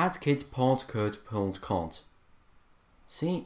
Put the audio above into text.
Has kids' Pot code Pulled Cont. See,